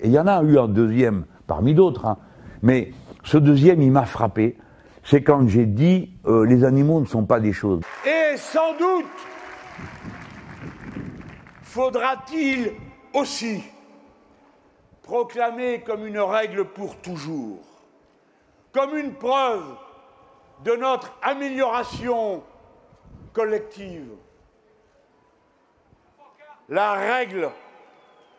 Et il y en a eu un deuxième parmi d'autres, hein. mais ce deuxième, il m'a frappé. C'est quand j'ai dit euh, les animaux ne sont pas des choses. Et sans doute faudra-t-il aussi proclamer comme une règle pour toujours, comme une preuve de notre amélioration collective, la règle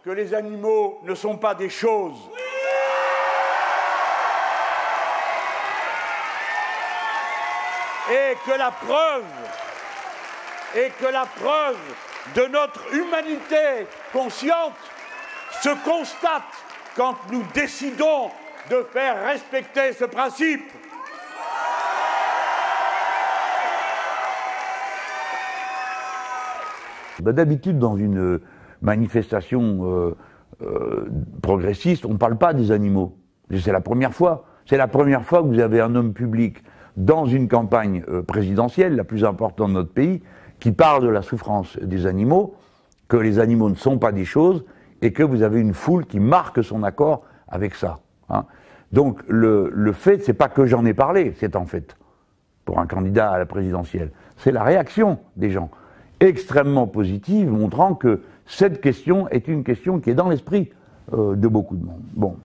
que les animaux ne sont pas des choses. Et que la preuve, et que la preuve de notre humanité consciente se constate quand nous décidons de faire respecter ce principe. Bah, D'habitude, dans une manifestation euh, euh, on ne parle pas des animaux. C'est la première fois. C'est la première fois que vous avez un homme public dans une campagne euh, présidentielle, la plus importante de notre pays, qui parle de la souffrance des animaux, que les animaux ne sont pas des choses, et que vous avez une foule qui marque son accord avec ça. hein. Donc le, le fait, c'est pas que j'en ai parlé, c'est en fait, pour un candidat à la présidentielle, c'est la réaction des gens, extrêmement positive, montrant que cette question est une question qui est dans l'esprit euh, de beaucoup de monde.